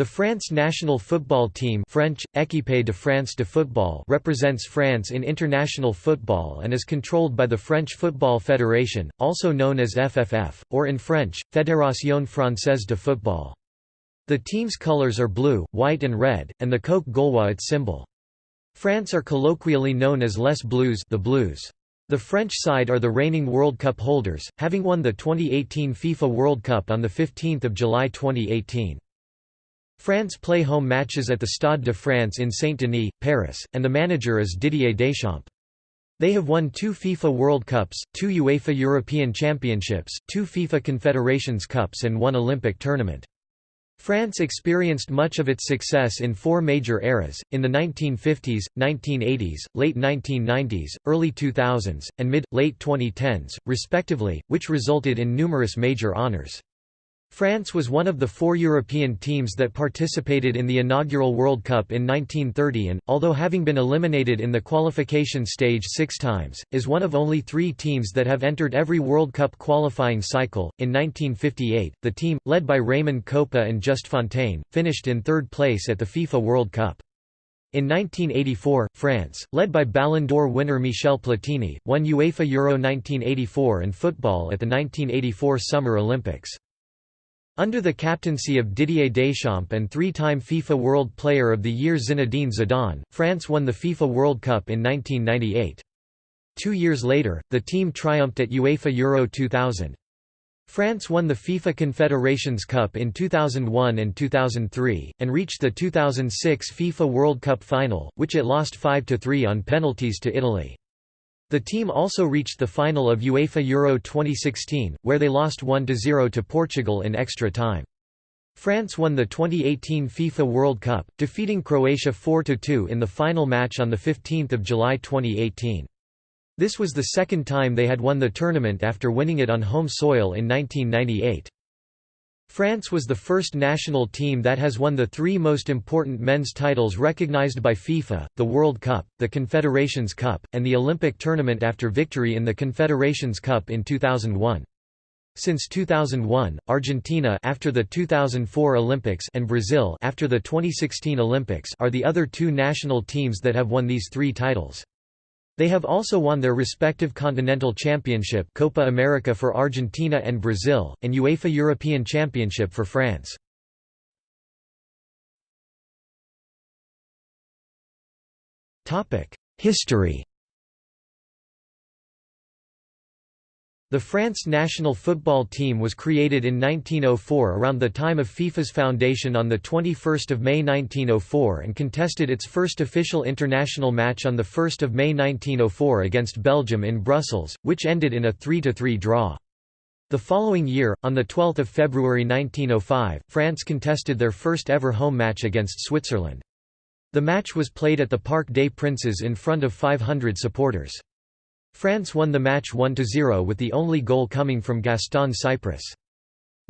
The France national football team French, Équipe de France de football represents France in international football and is controlled by the French Football Federation, also known as FFF, or in French, Fédération Française de football. The team's colors are blue, white and red, and the coq gaulois its symbol. France are colloquially known as Les Bleus the Blues. The French side are the reigning World Cup holders, having won the 2018 FIFA World Cup on 15 July 2018. France play home matches at the Stade de France in Saint-Denis, Paris, and the manager is Didier Deschamps. They have won two FIFA World Cups, two UEFA European Championships, two FIFA Confederations Cups and one Olympic tournament. France experienced much of its success in four major eras, in the 1950s, 1980s, late 1990s, early 2000s, and mid-late 2010s, respectively, which resulted in numerous major honours. France was one of the four European teams that participated in the inaugural World Cup in 1930 and, although having been eliminated in the qualification stage six times, is one of only three teams that have entered every World Cup qualifying cycle. In 1958, the team, led by Raymond Kopa and Just Fontaine, finished in third place at the FIFA World Cup. In 1984, France, led by Ballon d'Or winner Michel Platini, won UEFA Euro 1984 and football at the 1984 Summer Olympics. Under the captaincy of Didier Deschamps and three-time FIFA World Player of the Year Zinedine Zidane, France won the FIFA World Cup in 1998. Two years later, the team triumphed at UEFA Euro 2000. France won the FIFA Confederations Cup in 2001 and 2003, and reached the 2006 FIFA World Cup final, which it lost 5–3 on penalties to Italy. The team also reached the final of UEFA Euro 2016, where they lost 1–0 to Portugal in extra time. France won the 2018 FIFA World Cup, defeating Croatia 4–2 in the final match on 15 July 2018. This was the second time they had won the tournament after winning it on home soil in 1998. France was the first national team that has won the three most important men's titles recognized by FIFA, the World Cup, the Confederations Cup, and the Olympic tournament after victory in the Confederations Cup in 2001. Since 2001, Argentina after the 2004 Olympics and Brazil after the 2016 Olympics are the other two national teams that have won these three titles. They have also won their respective continental championship Copa America for Argentina and Brazil, and UEFA European Championship for France. History The France national football team was created in 1904 around the time of FIFA's foundation on 21 May 1904 and contested its first official international match on 1 May 1904 against Belgium in Brussels, which ended in a 3–3 draw. The following year, on 12 February 1905, France contested their first ever home match against Switzerland. The match was played at the Parc des Princes in front of 500 supporters. France won the match 1–0 with the only goal coming from Gaston Cyprès.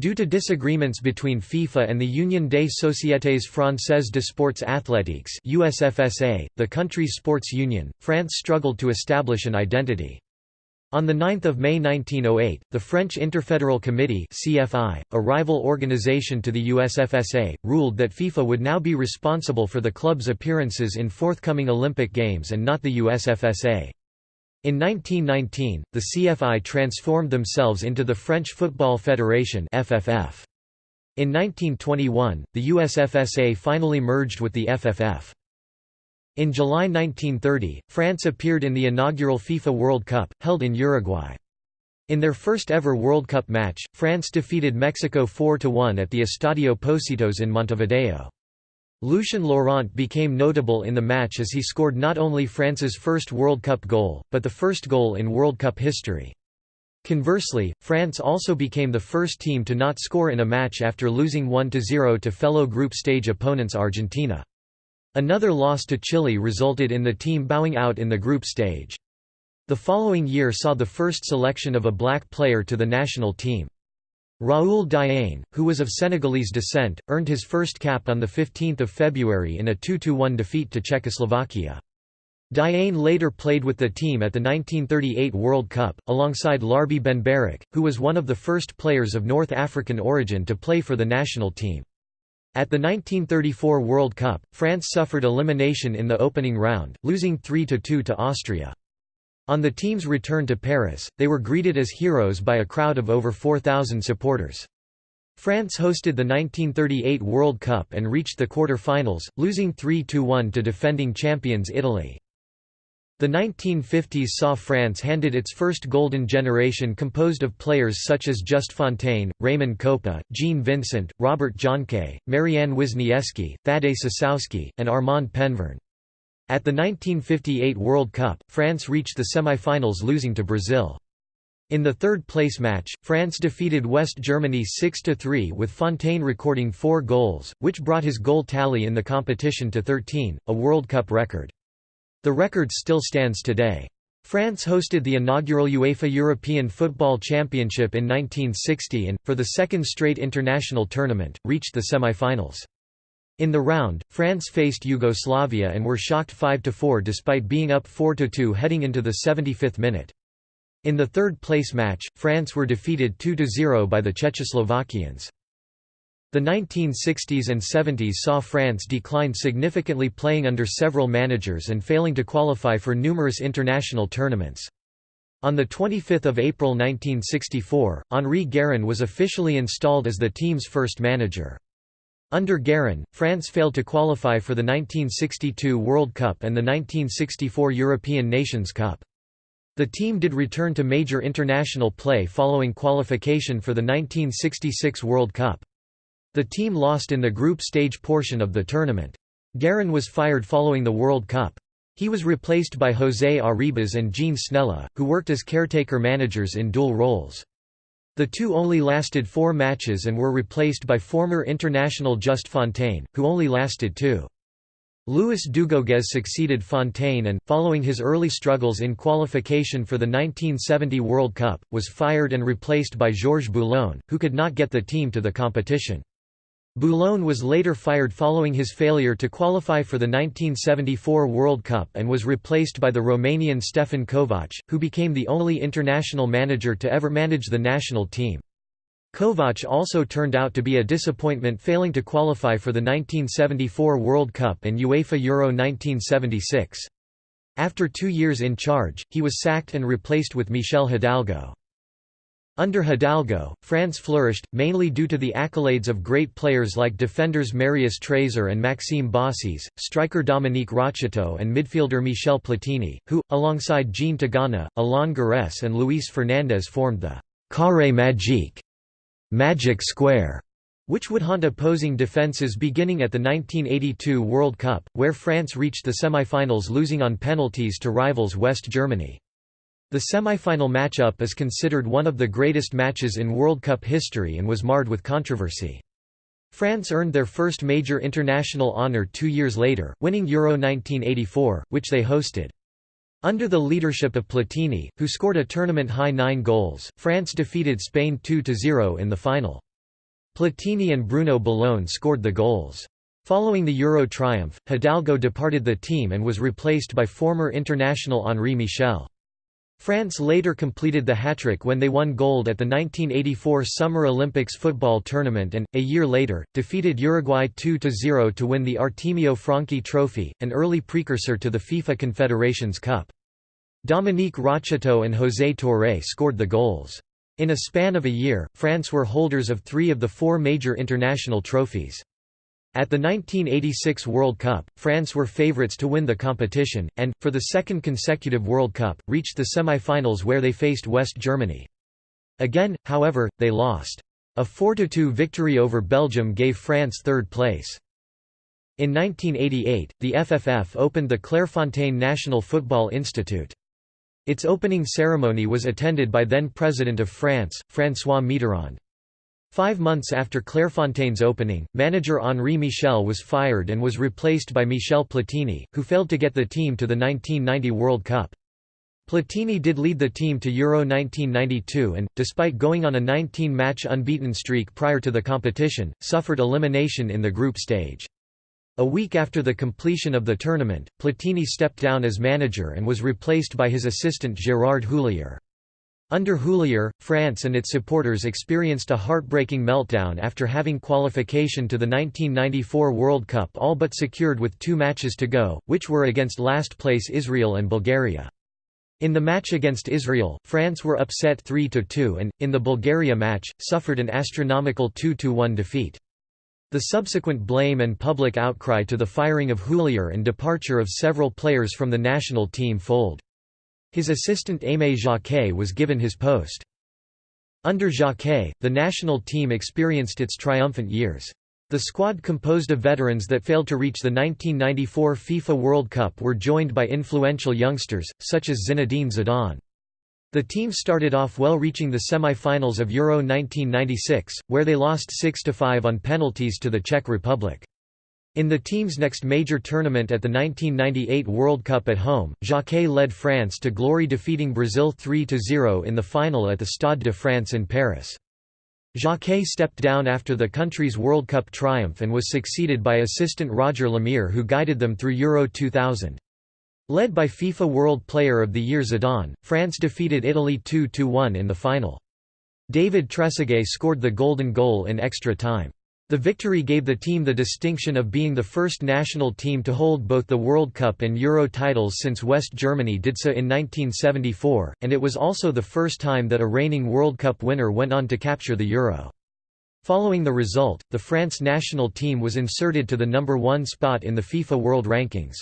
Due to disagreements between FIFA and the Union des Sociétés Françaises de Sports Athlétiques USFSA, the country's sports union, France struggled to establish an identity. On 9 May 1908, the French Interfederal Committee CFI, a rival organization to the USFSA, ruled that FIFA would now be responsible for the club's appearances in forthcoming Olympic Games and not the USFSA. In 1919, the CFI transformed themselves into the French Football Federation FFF. In 1921, the USFSA finally merged with the FFF. In July 1930, France appeared in the inaugural FIFA World Cup, held in Uruguay. In their first ever World Cup match, France defeated Mexico 4–1 at the Estadio Pocitos in Montevideo. Lucien Laurent became notable in the match as he scored not only France's first World Cup goal, but the first goal in World Cup history. Conversely, France also became the first team to not score in a match after losing 1–0 to fellow group stage opponents Argentina. Another loss to Chile resulted in the team bowing out in the group stage. The following year saw the first selection of a black player to the national team. Raoul Diagne, who was of Senegalese descent, earned his first cap on 15 February in a 2–1 defeat to Czechoslovakia. Diagne later played with the team at the 1938 World Cup, alongside Larbi Benbarek, who was one of the first players of North African origin to play for the national team. At the 1934 World Cup, France suffered elimination in the opening round, losing 3–2 to Austria. On the team's return to Paris, they were greeted as heroes by a crowd of over 4,000 supporters. France hosted the 1938 World Cup and reached the quarter-finals, losing 3–1 to defending champions Italy. The 1950s saw France handed its first golden generation composed of players such as Just Fontaine, Raymond Kopa, Jean Vincent, Robert Jonquet, Maryan Wisnieski, Thadée Cisowski, and Armand Penverne. At the 1958 World Cup, France reached the semi-finals losing to Brazil. In the third-place match, France defeated West Germany 6–3 with Fontaine recording four goals, which brought his goal tally in the competition to 13, a World Cup record. The record still stands today. France hosted the inaugural UEFA European Football Championship in 1960 and, for the second straight international tournament, reached the semi-finals. In the round, France faced Yugoslavia and were shocked 5–4 despite being up 4–2 heading into the 75th minute. In the third-place match, France were defeated 2–0 by the Czechoslovakians. The 1960s and 70s saw France decline significantly playing under several managers and failing to qualify for numerous international tournaments. On 25 April 1964, Henri Guérin was officially installed as the team's first manager. Under Guérin, France failed to qualify for the 1962 World Cup and the 1964 European Nations Cup. The team did return to major international play following qualification for the 1966 World Cup. The team lost in the group stage portion of the tournament. Guérin was fired following the World Cup. He was replaced by José Arribas and Jean Snella, who worked as caretaker managers in dual roles. The two only lasted four matches and were replaced by former international Just Fontaine, who only lasted two. Louis Dugauguez succeeded Fontaine and, following his early struggles in qualification for the 1970 World Cup, was fired and replaced by Georges Boulogne, who could not get the team to the competition. Boulogne was later fired following his failure to qualify for the 1974 World Cup and was replaced by the Romanian Stefan Kovac, who became the only international manager to ever manage the national team. Kovac also turned out to be a disappointment failing to qualify for the 1974 World Cup and UEFA Euro 1976. After two years in charge, he was sacked and replaced with Michel Hidalgo. Under Hidalgo, France flourished, mainly due to the accolades of great players like defenders Marius Trésor and Maxime Bossis, striker Dominique Rocheteau and midfielder Michel Platini, who, alongside Jean Tigana, Alain Giresse and Luis Fernandez formed the «carré magique» magic square, which would haunt opposing defences beginning at the 1982 World Cup, where France reached the semi-finals losing on penalties to rivals West Germany. The semi-final matchup is considered one of the greatest matches in World Cup history and was marred with controversy. France earned their first major international honour two years later, winning Euro 1984, which they hosted. Under the leadership of Platini, who scored a tournament-high nine goals, France defeated Spain 2–0 in the final. Platini and Bruno Bellone scored the goals. Following the Euro triumph, Hidalgo departed the team and was replaced by former international Henri Michel. France later completed the hat-trick when they won gold at the 1984 Summer Olympics football tournament and, a year later, defeated Uruguay 2–0 to win the Artemio Franchi Trophy, an early precursor to the FIFA Confederations Cup. Dominique Rocheteau and José Touré scored the goals. In a span of a year, France were holders of three of the four major international trophies. At the 1986 World Cup, France were favourites to win the competition, and, for the second consecutive World Cup, reached the semi-finals where they faced West Germany. Again, however, they lost. A 4–2 victory over Belgium gave France third place. In 1988, the FFF opened the Clairefontaine National Football Institute. Its opening ceremony was attended by then-President of France, François Mitterrand. Five months after Clairefontaine's opening, manager Henri Michel was fired and was replaced by Michel Platini, who failed to get the team to the 1990 World Cup. Platini did lead the team to Euro 1992 and, despite going on a 19-match unbeaten streak prior to the competition, suffered elimination in the group stage. A week after the completion of the tournament, Platini stepped down as manager and was replaced by his assistant Gérard Houllier. Under Houllier, France and its supporters experienced a heartbreaking meltdown after having qualification to the 1994 World Cup all but secured with two matches to go, which were against last-place Israel and Bulgaria. In the match against Israel, France were upset 3–2 and, in the Bulgaria match, suffered an astronomical 2–1 defeat. The subsequent blame and public outcry to the firing of Houllier and departure of several players from the national team fold. His assistant Aimé Jacquet was given his post. Under Jacquet, the national team experienced its triumphant years. The squad composed of veterans that failed to reach the 1994 FIFA World Cup were joined by influential youngsters, such as Zinedine Zidane. The team started off well reaching the semi-finals of Euro 1996, where they lost 6–5 on penalties to the Czech Republic. In the team's next major tournament at the 1998 World Cup at home, Jacquet led France to glory defeating Brazil 3–0 in the final at the Stade de France in Paris. Jacquet stepped down after the country's World Cup triumph and was succeeded by assistant Roger Lemerre who guided them through Euro 2000. Led by FIFA World Player of the Year Zidane, France defeated Italy 2–1 in the final. David Trezeguet scored the golden goal in extra time. The victory gave the team the distinction of being the first national team to hold both the World Cup and Euro titles since West Germany did so in 1974, and it was also the first time that a reigning World Cup winner went on to capture the Euro. Following the result, the France national team was inserted to the number one spot in the FIFA World Rankings.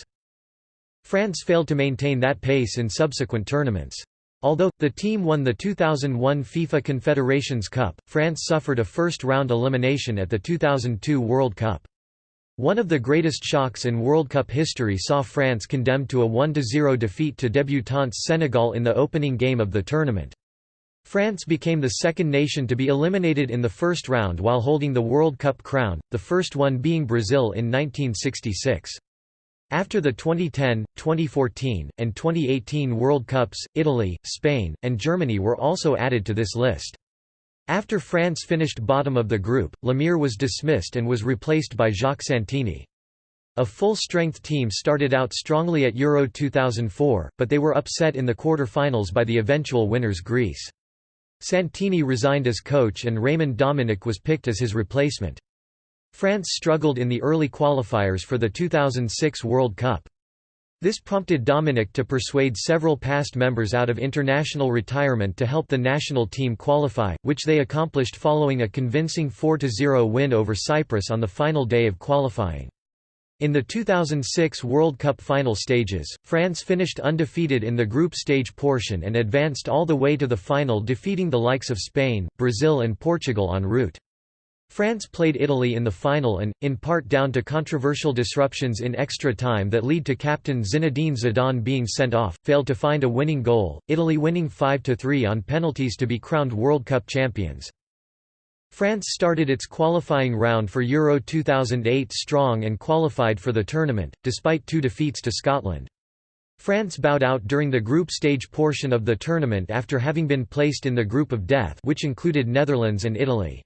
France failed to maintain that pace in subsequent tournaments. Although, the team won the 2001 FIFA Confederations Cup, France suffered a first-round elimination at the 2002 World Cup. One of the greatest shocks in World Cup history saw France condemned to a 1–0 defeat to debutante Senegal in the opening game of the tournament. France became the second nation to be eliminated in the first round while holding the World Cup crown, the first one being Brazil in 1966. After the 2010, 2014, and 2018 World Cups, Italy, Spain, and Germany were also added to this list. After France finished bottom of the group, Lemerre was dismissed and was replaced by Jacques Santini. A full-strength team started out strongly at Euro 2004, but they were upset in the quarter-finals by the eventual winners Greece. Santini resigned as coach and Raymond Domenech was picked as his replacement. France struggled in the early qualifiers for the 2006 World Cup. This prompted Domenech to persuade several past members out of international retirement to help the national team qualify, which they accomplished following a convincing 4–0 win over Cyprus on the final day of qualifying. In the 2006 World Cup final stages, France finished undefeated in the group stage portion and advanced all the way to the final defeating the likes of Spain, Brazil and Portugal en route. France played Italy in the final and, in part down to controversial disruptions in extra time that lead to captain Zinedine Zidane being sent off, failed to find a winning goal, Italy winning 5–3 on penalties to be crowned World Cup champions. France started its qualifying round for Euro 2008 strong and qualified for the tournament, despite two defeats to Scotland. France bowed out during the group stage portion of the tournament after having been placed in the group of death which included Netherlands and Italy.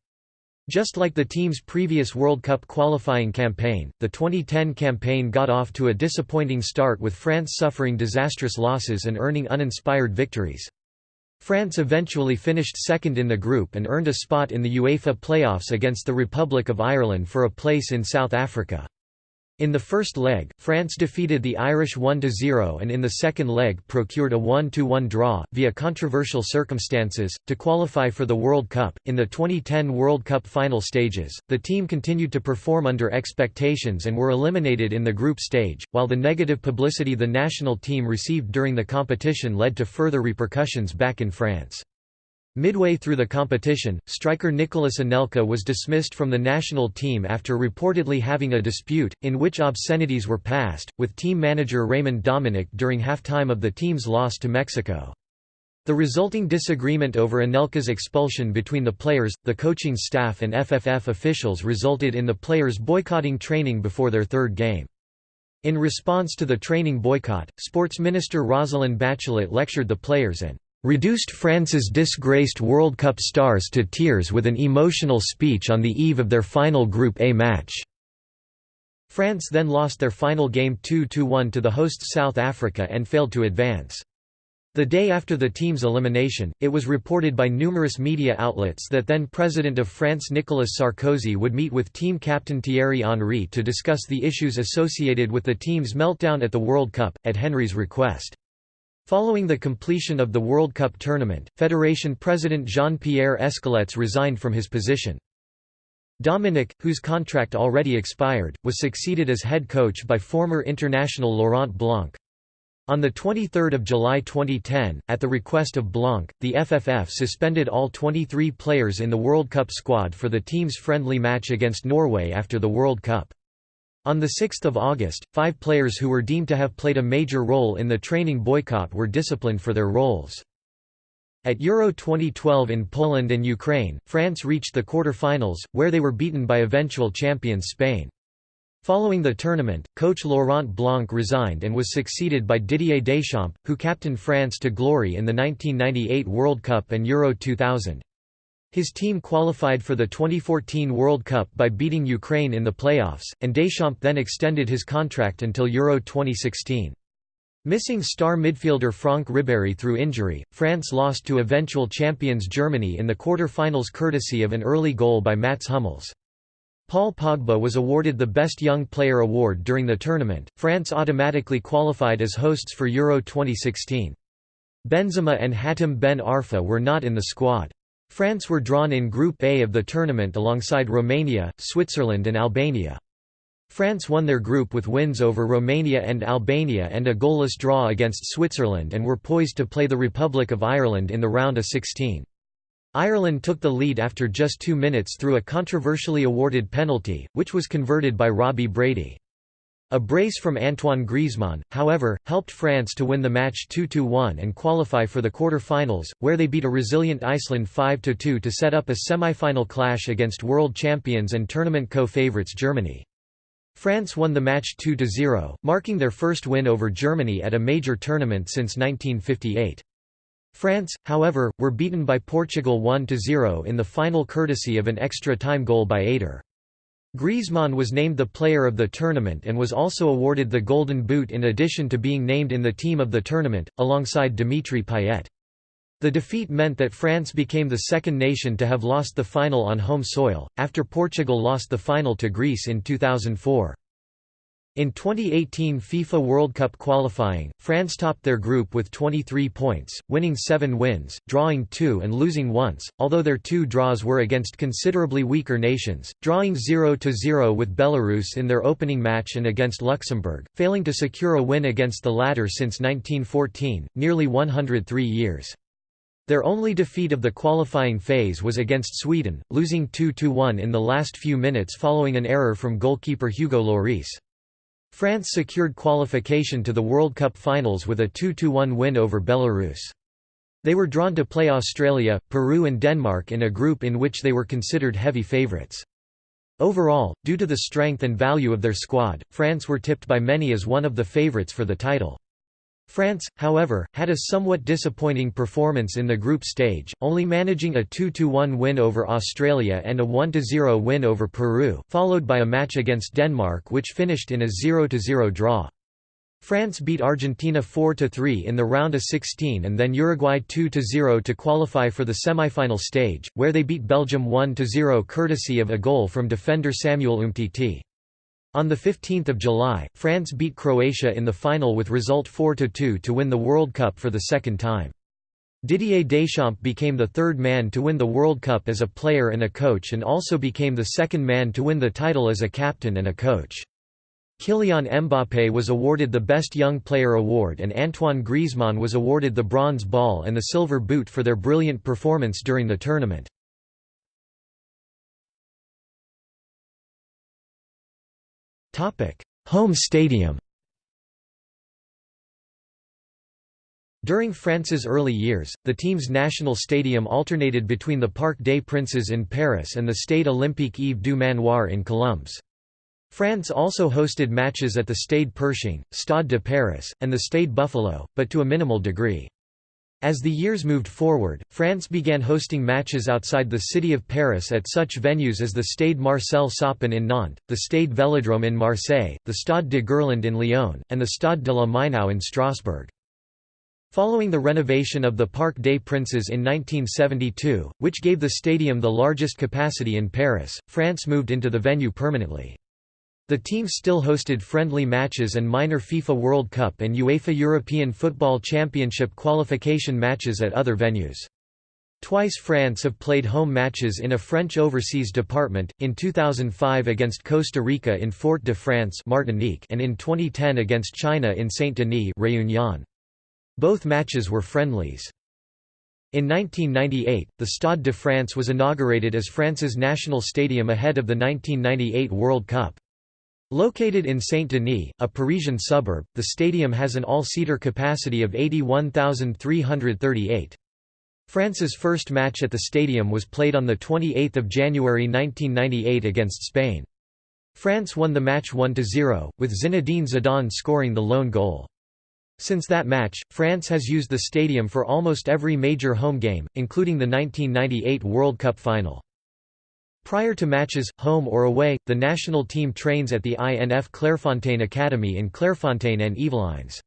Just like the team's previous World Cup qualifying campaign, the 2010 campaign got off to a disappointing start with France suffering disastrous losses and earning uninspired victories. France eventually finished second in the group and earned a spot in the UEFA playoffs against the Republic of Ireland for a place in South Africa. In the first leg, France defeated the Irish 1–0 and in the second leg procured a 1–1 draw, via controversial circumstances, to qualify for the World Cup. In the 2010 World Cup final stages, the team continued to perform under expectations and were eliminated in the group stage, while the negative publicity the national team received during the competition led to further repercussions back in France. Midway through the competition, striker Nicolas Anelka was dismissed from the national team after reportedly having a dispute, in which obscenities were passed, with team manager Raymond Domenech during halftime of the team's loss to Mexico. The resulting disagreement over Anelka's expulsion between the players, the coaching staff and FFF officials resulted in the players boycotting training before their third game. In response to the training boycott, Sports Minister Roselyne Bachelot lectured the players and reduced France's disgraced World Cup stars to tears with an emotional speech on the eve of their final Group A match. France then lost their final game 2–1 to the host South Africa and failed to advance. The day after the team's elimination, it was reported by numerous media outlets that then President of France Nicolas Sarkozy would meet with team captain Thierry Henry to discuss the issues associated with the team's meltdown at the World Cup, at Henry's request. Following the completion of the World Cup tournament, Federation President Jean-Pierre Escalettes resigned from his position. Domenech, whose contract already expired, was succeeded as head coach by former international Laurent Blanc. On 23 July 2010, at the request of Blanc, the FFF suspended all 23 players in the World Cup squad for the team's friendly match against Norway after the World Cup. On 6 August, five players who were deemed to have played a major role in the training boycott were disciplined for their roles. At Euro 2012 in Poland and Ukraine, France reached the quarter-finals, where they were beaten by eventual champions Spain. Following the tournament, coach Laurent Blanc resigned and was succeeded by Didier Deschamps, who captained France to glory in the 1998 World Cup and Euro 2000. His team qualified for the 2014 World Cup by beating Ukraine in the playoffs, and Deschamps then extended his contract until Euro 2016. Missing star midfielder Franck Ribéry through injury, France lost to eventual champions Germany in the quarter-finals courtesy of an early goal by Mats Hummels. Paul Pogba was awarded the Best Young Player award during the tournament. France automatically qualified as hosts for Euro 2016. Benzema and Hatem Ben Arfa were not in the squad. France were drawn in Group A of the tournament alongside Romania, Switzerland and Albania. France won their group with wins over Romania and Albania and a goalless draw against Switzerland and were poised to play the Republic of Ireland in the round of 16. Ireland took the lead after just two minutes through a controversially awarded penalty, which was converted by Robbie Brady. A brace from Antoine Griezmann, however, helped France to win the match 2–1 and qualify for the quarter-finals, where they beat a resilient Iceland 5–2 to set up a semi-final clash against world champions and tournament co-favourites Germany. France won the match 2–0, marking their first win over Germany at a major tournament since 1958. France, however, were beaten by Portugal 1–0 in the final courtesy of an extra-time goal by Eder. Griezmann was named the player of the tournament and was also awarded the Golden Boot in addition to being named in the team of the tournament, alongside Dimitri Payet. The defeat meant that France became the second nation to have lost the final on home soil, after Portugal lost the final to Greece in 2004. In 2018 FIFA World Cup qualifying, France topped their group with 23 points, winning 7 wins, drawing 2 and losing once, although their two draws were against considerably weaker nations, drawing 0–0 with Belarus in their opening match and against Luxembourg, failing to secure a win against the latter since 1914, nearly 103 years. Their only defeat of the qualifying phase was against Sweden, losing 2–1 in the last few minutes following an error from goalkeeper Hugo Lloris. France secured qualification to the World Cup finals with a 2–1 win over Belarus. They were drawn to play Australia, Peru and Denmark in a group in which they were considered heavy favourites. Overall, due to the strength and value of their squad, France were tipped by many as one of the favourites for the title. France, however, had a somewhat disappointing performance in the group stage, only managing a 2–1 win over Australia and a 1–0 win over Peru, followed by a match against Denmark which finished in a 0–0 draw. France beat Argentina 4–3 in the round of 16 and then Uruguay 2–0 to qualify for the semi-final stage, where they beat Belgium 1–0 courtesy of a goal from defender Samuel Umtiti. On 15 July, France beat Croatia in the final with result 4–2 to win the World Cup for the second time. Didier Deschamps became the third man to win the World Cup as a player and a coach and also became the second man to win the title as a captain and a coach. Kylian Mbappé was awarded the Best Young Player award and Antoine Griezmann was awarded the Bronze Ball and the Silver Boot for their brilliant performance during the tournament. Home stadium During France's early years, the team's national stadium alternated between the Parc des Princes in Paris and the Stade Olympique Yves du Manoir in Colombes. France also hosted matches at the Stade Pershing, Stade de Paris, and the Stade Buffalo, but to a minimal degree. As the years moved forward, France began hosting matches outside the city of Paris at such venues as the Stade Marcel Saupin in Nantes, the Stade Vélodrome in Marseille, the Stade de Gerland in Lyon, and the Stade de la Meinau in Strasbourg. Following the renovation of the Parc des Princes in 1972, which gave the stadium the largest capacity in Paris, France moved into the venue permanently. The team still hosted friendly matches and minor FIFA World Cup and UEFA European Football Championship qualification matches at other venues. Twice France have played home matches in a French overseas department, in 2005 against Costa Rica in Fort-de-France Martinique and in 2010 against China in Saint-Denis Réunion. Both matches were friendlies. In 1998, the Stade de France was inaugurated as France's national stadium ahead of the 1998 World Cup. Located in Saint-Denis, a Parisian suburb, the stadium has an all-seater capacity of 81,338. France's first match at the stadium was played on 28 January 1998 against Spain. France won the match 1–0, with Zinedine Zidane scoring the lone goal. Since that match, France has used the stadium for almost every major home game, including the 1998 World Cup final. Prior to matches, home or away, the national team trains at the INF Clairefontaine Academy in Clairefontaine-en-Yvelines.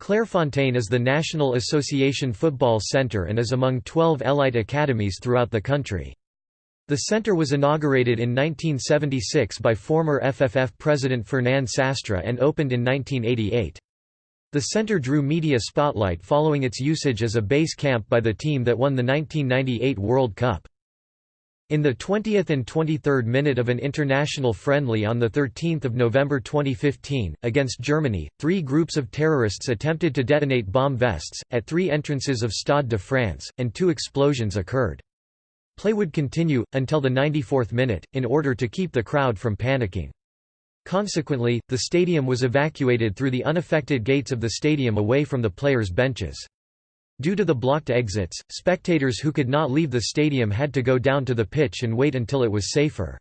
Clairefontaine is the National Association Football Centre and is among 12 elite academies throughout the country. The centre was inaugurated in 1976 by former FFF president Fernand Sastre and opened in 1988. The center drew media spotlight following its usage as a base camp by the team that won the 1998 World Cup. In the 20th and 23rd minute of an international friendly on 13 November 2015, against Germany, three groups of terrorists attempted to detonate bomb vests, at three entrances of Stade de France, and two explosions occurred. Play would continue, until the 94th minute, in order to keep the crowd from panicking. Consequently, the stadium was evacuated through the unaffected gates of the stadium away from the players' benches. Due to the blocked exits, spectators who could not leave the stadium had to go down to the pitch and wait until it was safer.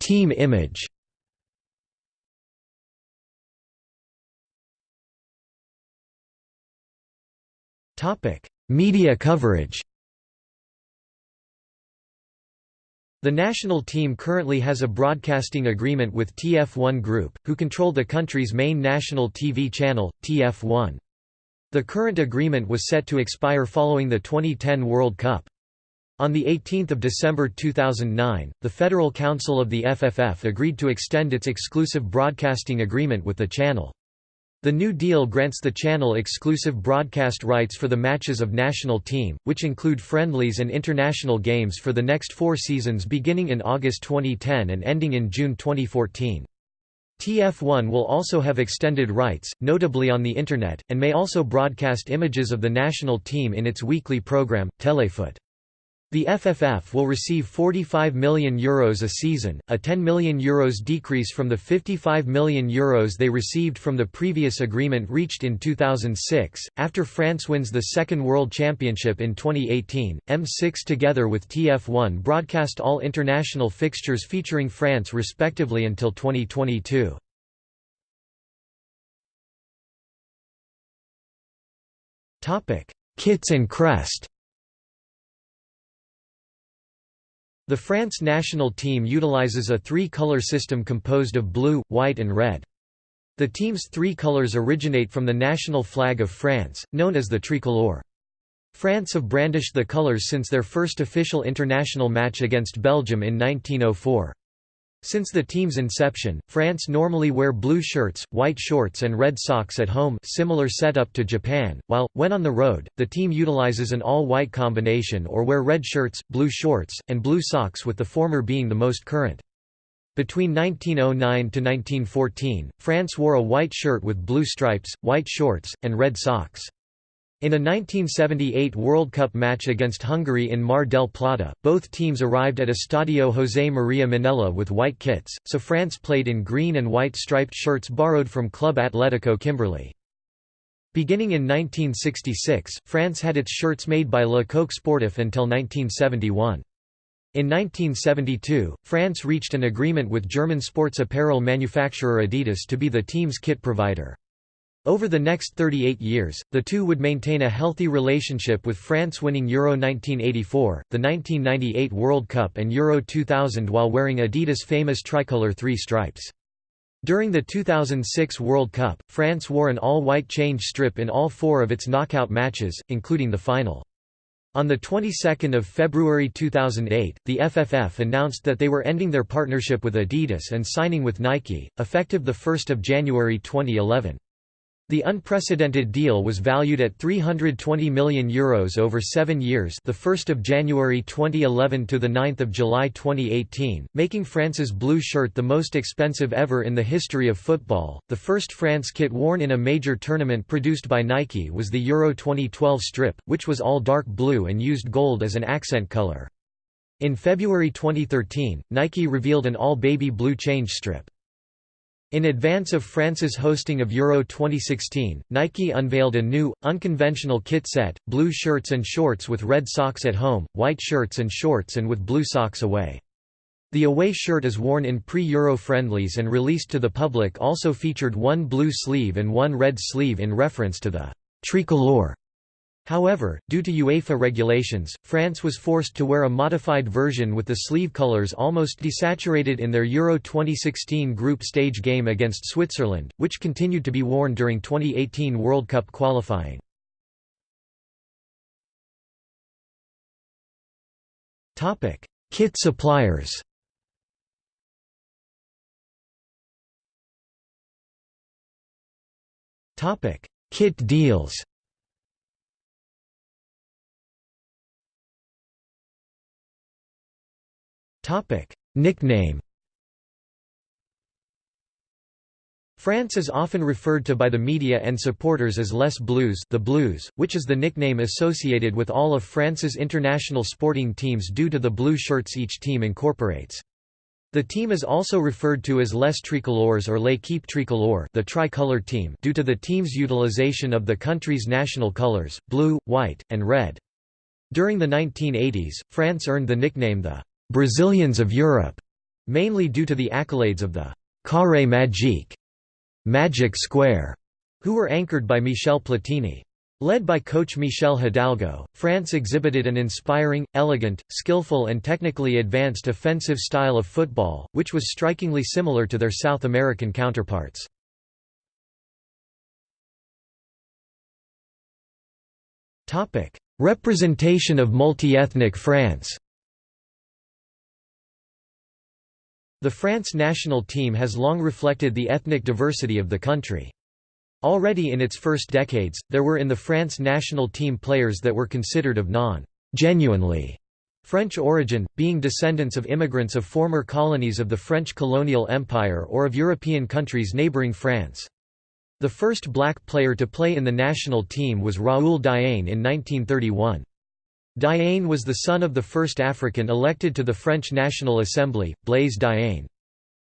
Team image. Media coverage The national team currently has a broadcasting agreement with TF1 Group, who control the country's main national TV channel, TF1. The current agreement was set to expire following the 2010 World Cup. On 18 December 2009, the Federal Council of the FFF agreed to extend its exclusive broadcasting agreement with the channel. The new deal grants the channel exclusive broadcast rights for the matches of national team, which include friendlies and international games for the next four seasons beginning in August 2010 and ending in June 2014. TF1 will also have extended rights, notably on the Internet, and may also broadcast images of the national team in its weekly program, Téléfoot. The FFF will receive €45 million Euros a season, a €10 million Euros decrease from the €55 million Euros they received from the previous agreement reached in 2006. After France wins the second World Championship in 2018, M6 together with TF1 broadcast all international fixtures featuring France respectively until 2022. Kits and crest The France national team utilizes a three-color system composed of blue, white and red. The team's three colors originate from the national flag of France, known as the tricolore. France have brandished the colors since their first official international match against Belgium in 1904. Since the team's inception, France normally wear blue shirts, white shorts and red socks at home similar setup to Japan, while, when on the road, the team utilizes an all-white combination or wear red shirts, blue shorts, and blue socks with the former being the most current. Between 1909 to 1914, France wore a white shirt with blue stripes, white shorts, and red socks. In a 1978 World Cup match against Hungary in Mar del Plata, both teams arrived at Estadio José María Minella with white kits, so France played in green and white striped shirts borrowed from Club Atlético Kimberley. Beginning in 1966, France had its shirts made by Le Coq Sportif until 1971. In 1972, France reached an agreement with German sports apparel manufacturer Adidas to be the team's kit provider. Over the next 38 years, the two would maintain a healthy relationship with France winning Euro 1984, the 1998 World Cup and Euro 2000 while wearing Adidas' famous tricolour three stripes. During the 2006 World Cup, France wore an all-white change strip in all four of its knockout matches, including the final. On the 22nd of February 2008, the FFF announced that they were ending their partnership with Adidas and signing with Nike, effective 1 January 2011. The unprecedented deal was valued at €320 million Euros over seven years the 1st of January 2011 to the 9th of July 2018, making France's blue shirt the most expensive ever in the history of football. The first France kit worn in a major tournament produced by Nike was the Euro 2012 strip, which was all dark blue and used gold as an accent color. In February 2013, Nike revealed an all-baby blue change strip. In advance of France's hosting of Euro 2016, Nike unveiled a new, unconventional kit set, blue shirts and shorts with red socks at home, white shirts and shorts and with blue socks away. The away shirt is worn in pre-Euro friendlies and released to the public also featured one blue sleeve and one red sleeve in reference to the «tricolore» However, due to UEFA regulations, France was forced to wear a modified version with the sleeve colours almost desaturated in their Euro 2016 group stage game against Switzerland, which continued to be worn during 2018 World Cup qualifying. Kit suppliers Kit deals Nickname France is often referred to by the media and supporters as Les Bleus, the Blues, which is the nickname associated with all of France's international sporting teams due to the blue shirts each team incorporates. The team is also referred to as Les Tricolores or L'équipe tricolore the tricolor team due to the team's utilization of the country's national colors, blue, white, and red. During the 1980s, France earned the nickname the Brazilians of Europe, mainly due to the accolades of the Carré Magique Magic Square, who were anchored by Michel Platini. Led by coach Michel Hidalgo, France exhibited an inspiring, elegant, skillful and technically advanced offensive style of football, which was strikingly similar to their South American counterparts. Representation of multi-ethnic France The France national team has long reflected the ethnic diversity of the country. Already in its first decades, there were in the France national team players that were considered of non-genuinely French origin, being descendants of immigrants of former colonies of the French colonial empire or of European countries neighboring France. The first black player to play in the national team was Raoul Diagne in 1931. Diagne was the son of the first African elected to the French National Assembly, Blaise Diagne.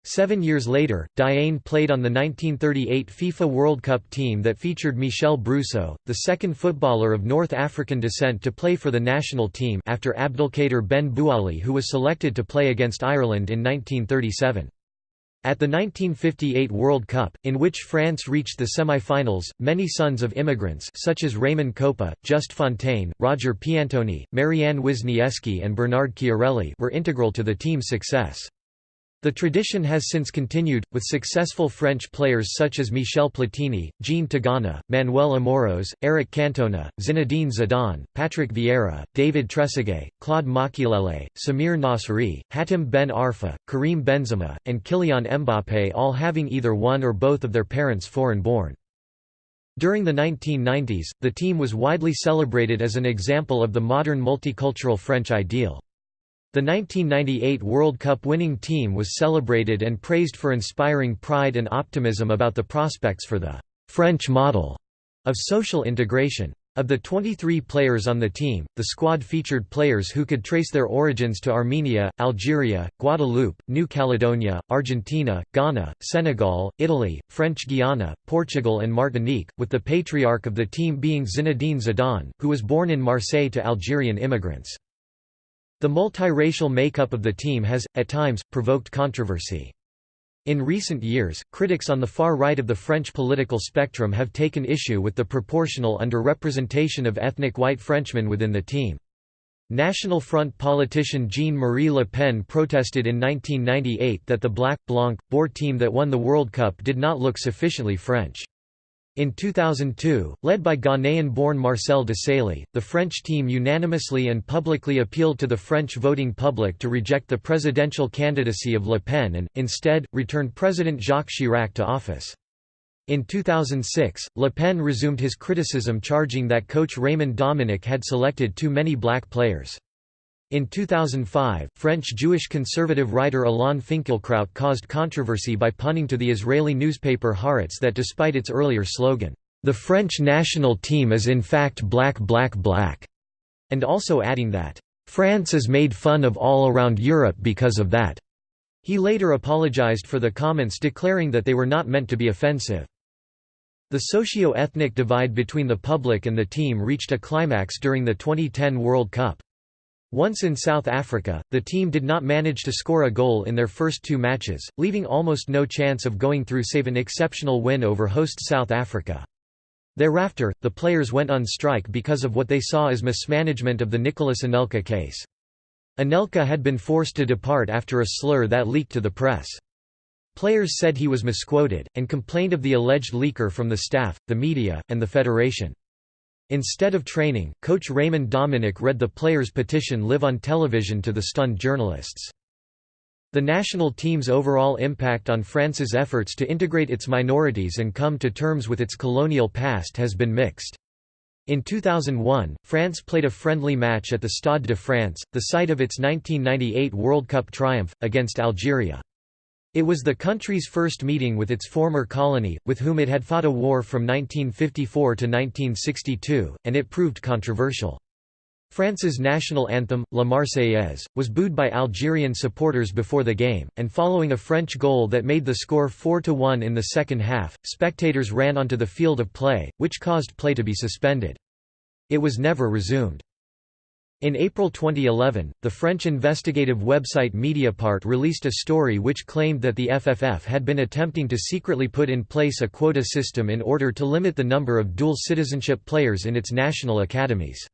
Seven years later, Diagne played on the 1938 FIFA World Cup team that featured Michel Brousseau, the second footballer of North African descent to play for the national team after Abdelkader Ben Bouali who was selected to play against Ireland in 1937. At the 1958 World Cup, in which France reached the semi-finals, many sons of immigrants such as Raymond Kopa, Just Fontaine, Roger Piantoni, Maryan Wisnieski and Bernard Chiarelli were integral to the team's success. The tradition has since continued, with successful French players such as Michel Platini, Jean Tigana, Manuel Amoros, Eric Cantona, Zinedine Zidane, Patrick Vieira, David Trezeguet, Claude Makélélé, Samir Nasri, Hatem Ben Arfa, Karim Benzema, and Kylian Mbappé all having either one or both of their parents foreign-born. During the 1990s, the team was widely celebrated as an example of the modern multicultural French ideal. The 1998 World Cup winning team was celebrated and praised for inspiring pride and optimism about the prospects for the «French model» of social integration. Of the 23 players on the team, the squad featured players who could trace their origins to Armenia, Algeria, Guadeloupe, New Caledonia, Argentina, Ghana, Senegal, Italy, French Guiana, Portugal and Martinique, with the patriarch of the team being Zinedine Zidane, who was born in Marseille to Algerian immigrants. The multiracial makeup of the team has, at times, provoked controversy. In recent years, critics on the far right of the French political spectrum have taken issue with the proportional underrepresentation of ethnic white Frenchmen within the team. National Front politician Jean-Marie Le Pen protested in 1998 that the Black, Blanc, Beur team that won the World Cup did not look sufficiently French. In 2002, led by Ghanaian-born Marcel Desailly, the French team unanimously and publicly appealed to the French voting public to reject the presidential candidacy of Le Pen and, instead, returned President Jacques Chirac to office. In 2006, Le Pen resumed his criticism charging that coach Raymond Domenech had selected too many black players. In 2005, French Jewish conservative writer Alain Finkielkraut caused controversy by punning to the Israeli newspaper Haaretz that despite its earlier slogan, "'The French national team is in fact black black black' and also adding that, "'France is made fun of all around Europe because of that'". He later apologized for the comments declaring that they were not meant to be offensive. The socio-ethnic divide between the public and the team reached a climax during the 2010 World Cup. Once in South Africa, the team did not manage to score a goal in their first two matches, leaving almost no chance of going through save an exceptional win over host South Africa. Thereafter, the players went on strike because of what they saw as mismanagement of the Nicolas Anelka case. Anelka had been forced to depart after a slur that leaked to the press. Players said he was misquoted, and complained of the alleged leaker from the staff, the media, and the federation. Instead of training, coach Raymond Domenech read the players' petition live on television to the stunned journalists. The national team's overall impact on France's efforts to integrate its minorities and come to terms with its colonial past has been mixed. In 2001, France played a friendly match at the Stade de France, the site of its 1998 World Cup triumph, against Algeria. It was the country's first meeting with its former colony, with whom it had fought a war from 1954 to 1962, and it proved controversial. France's national anthem, La Marseillaise, was booed by Algerian supporters before the game, and following a French goal that made the score 4–1 in the second half, spectators ran onto the field of play, which caused play to be suspended. It was never resumed. In April 2011, the French investigative website Mediapart released a story which claimed that the FFF had been attempting to secretly put in place a quota system in order to limit the number of dual citizenship players in its national academies.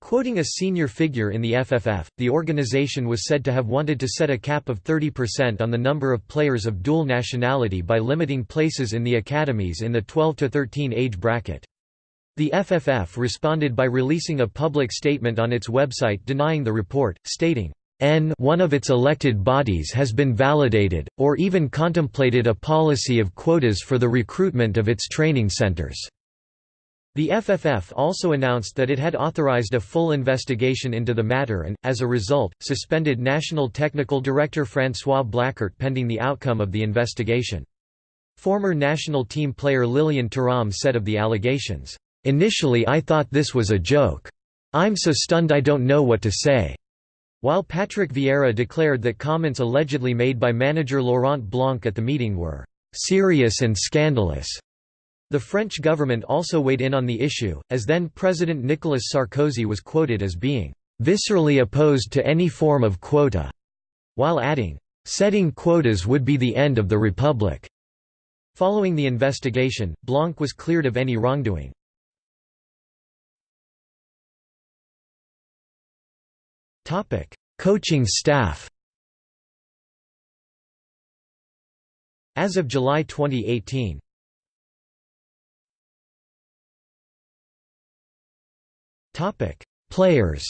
Quoting a senior figure in the FFF, the organization was said to have wanted to set a cap of 30% on the number of players of dual nationality by limiting places in the academies in the 12–13 age bracket. The FFF responded by releasing a public statement on its website denying the report, stating, N one of its elected bodies has been validated, or even contemplated a policy of quotas for the recruitment of its training centers." The FFF also announced that it had authorized a full investigation into the matter and, as a result, suspended National Technical Director François Blaquart pending the outcome of the investigation. Former national team player Lilian Thuram said of the allegations, Initially I thought this was a joke. I'm so stunned I don't know what to say." While Patrick Vieira declared that comments allegedly made by manager Laurent Blanc at the meeting were "serious and scandalous." The French government also weighed in on the issue, as then-President Nicolas Sarkozy was quoted as being "viscerally opposed to any form of quota," while adding, "setting quotas would be the end of the republic." Following the investigation, Blanc was cleared of any wrongdoing. Topic: Coaching staff. As of July 2018. Topic: Players.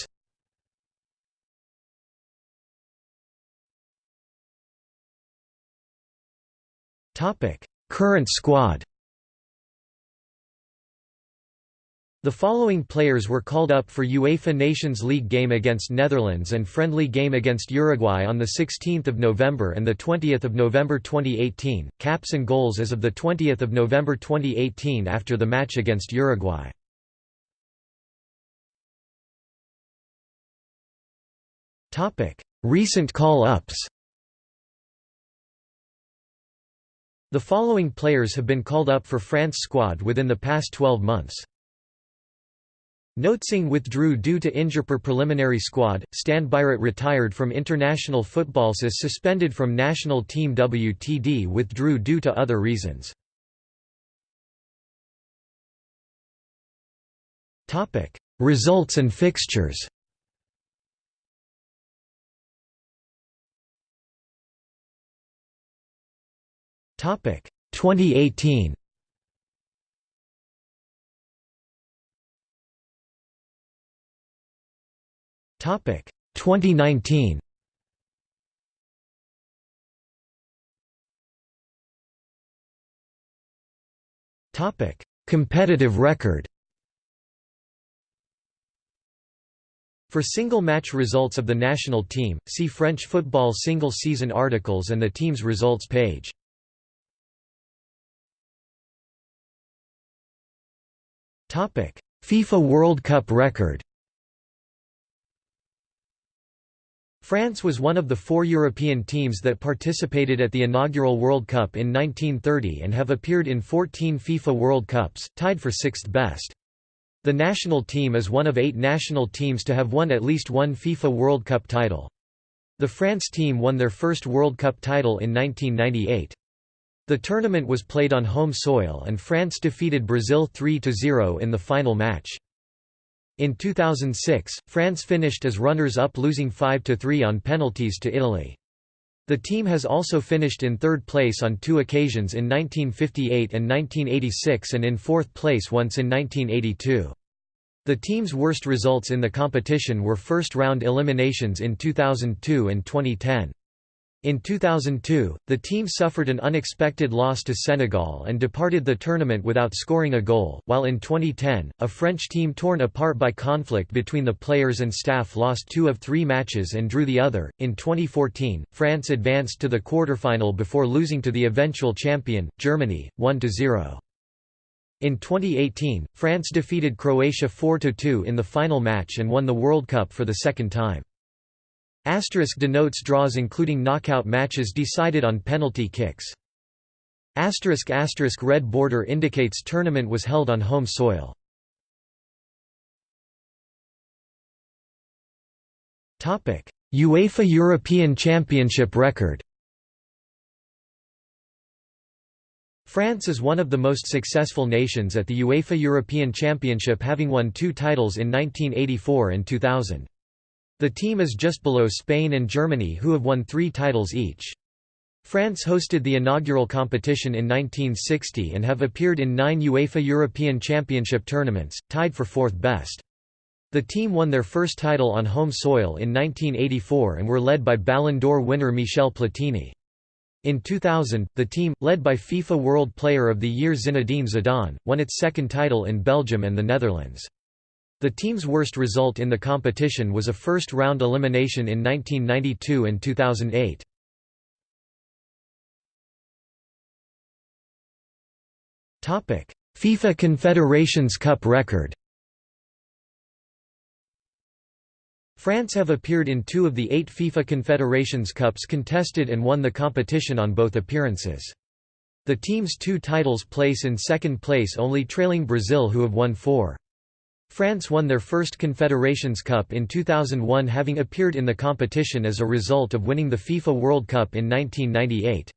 Topic: Current squad. The following players were called up for UEFA Nations League game against Netherlands and friendly game against Uruguay on 16 November and 20 November 2018, caps and goals as of 20 November 2018 after the match against Uruguay. Recent call-ups The following players have been called up for France squad within the past 12 months. Notsing withdrew due to Injapur preliminary squad, Stan retired from international football SIS suspended from national team WTD withdrew due to other reasons. Results and fixtures Topic 2018 Topic 2019 Topic Competitive record. For single match results of the national team, see French football single season articles and the team's results page. FIFA World Cup record France was one of the four European teams that participated at the inaugural World Cup in 1930 and have appeared in 14 FIFA World Cups, tied for sixth best. The national team is one of eight national teams to have won at least one FIFA World Cup title. The France team won their first World Cup title in 1998. The tournament was played on home soil and France defeated Brazil 3–0 in the final match. In 2006, France finished as runners-up losing 5–3 on penalties to Italy. The team has also finished in third place on two occasions in 1958 and 1986 and in fourth place once in 1982. The team's worst results in the competition were first-round eliminations in 2002 and 2010. In 2002, the team suffered an unexpected loss to Senegal and departed the tournament without scoring a goal, while in 2010, a French team torn apart by conflict between the players and staff lost two of three matches and drew the other. In 2014, France advanced to the quarterfinal before losing to the eventual champion, Germany, 1 0. In 2018, France defeated Croatia 4–2 in the final match and won the World Cup for the second time. Asterisk denotes draws including knockout matches decided on penalty kicks. Asterisk asterisk red border indicates tournament was held on home soil. Topic: UEFA European Championship record. France is one of the most successful nations at the UEFA European Championship having won two titles in 1984 and 2000. The team is just below Spain and Germany who have won three titles each. France hosted the inaugural competition in 1960 and have appeared in nine UEFA European Championship tournaments, tied for fourth best. The team won their first title on home soil in 1984 and were led by Ballon d'Or winner Michel Platini. In 2000, the team, led by FIFA World Player of the Year Zinedine Zidane, won its second title in Belgium and the Netherlands. The team's worst result in the competition was a first-round elimination in 1992 and 2008. FIFA Confederations Cup record France have appeared in two of the eight FIFA Confederations Cups contested and won the competition on both appearances. The team's two titles place in second place only trailing Brazil who have won four. France won their first Confederations Cup in 2001 having appeared in the competition as a result of winning the FIFA World Cup in 1998.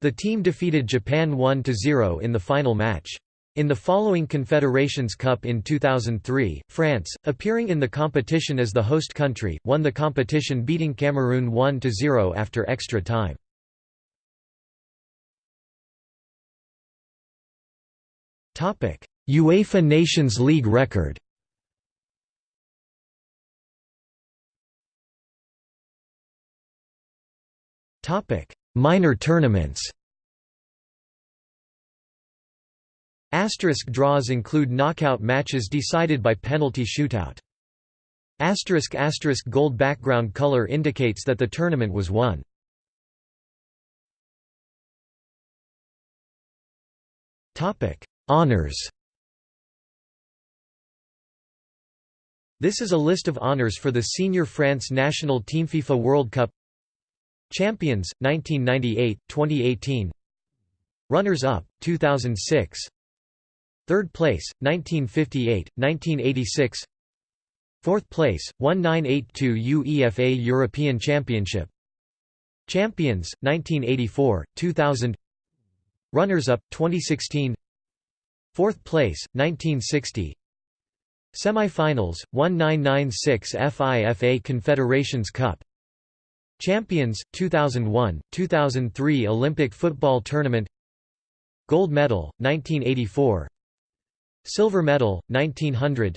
The team defeated Japan 1–0 in the final match. In the following Confederations Cup in 2003, France, appearing in the competition as the host country, won the competition beating Cameroon 1–0 after extra time. UEFA Nations League record Minor tournaments Asterisk draws include knockout matches decided by penalty shootout. Asterisk asterisk gold background color indicates that the tournament was won. Topic: Honors. This is a list of honors for the senior France national team FIFA World Cup. Champions 1998 2018 Runners up 2006 Third place 1958 1986 Fourth place 1982 UEFA European Championship. Champions 1984 2000 Runners up 2016 Fourth place 1960 Semi-finals, 1996 FIFA Confederations Cup. Champions 2001 2003 Olympic football tournament. Gold medal 1984 Silver medal 1900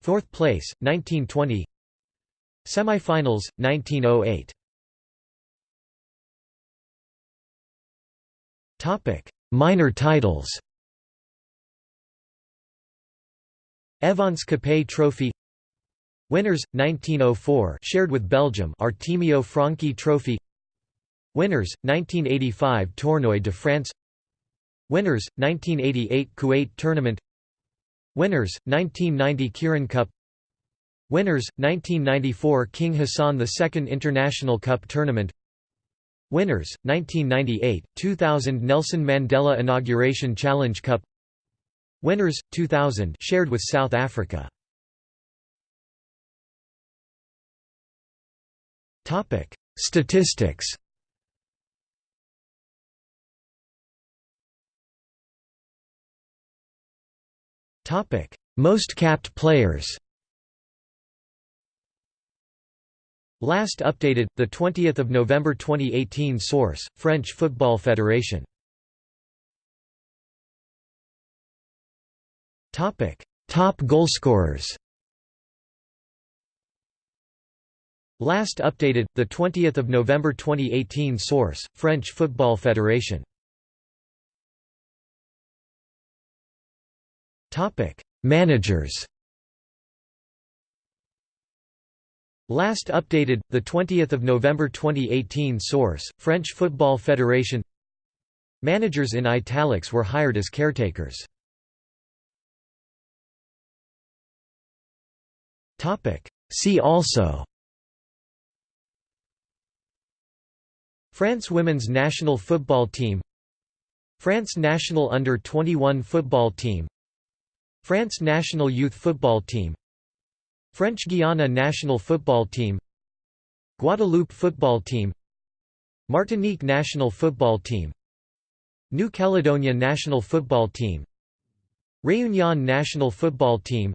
Fourth place 1920 Semi-finals, 1908 Topic Minor titles Evence Coppée Trophy Winners 1904 shared with Belgium Artemio Franchi Trophy Winners 1985 Tournoi de France Winners 1988 Kuwait Tournament Winners 1990 Kirin Cup Winners 1994 King Hassan II International Cup Tournament Winners 1998 2000 Nelson Mandela Inauguration Challenge Cup Winners 2000 shared with South Africa Topic: Statistics. Topic: Most capped players. Last updated the 20th of November 2018 source French Football Federation Topic. Top goalscorers Last updated, 20 November 2018 Source, French Football Federation. Topic: Managers. Last updated, 20 November 2018 Source, French Football Federation. Managers in italics were hired as caretakers See also. France women's national football team. France national under-21 football team. France national youth football team. French Guiana national football team. Guadeloupe football team. Martinique national football team. New Caledonia national football team. Réunion national football team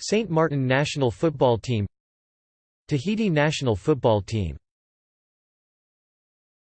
Saint Martin national football team Tahiti national football team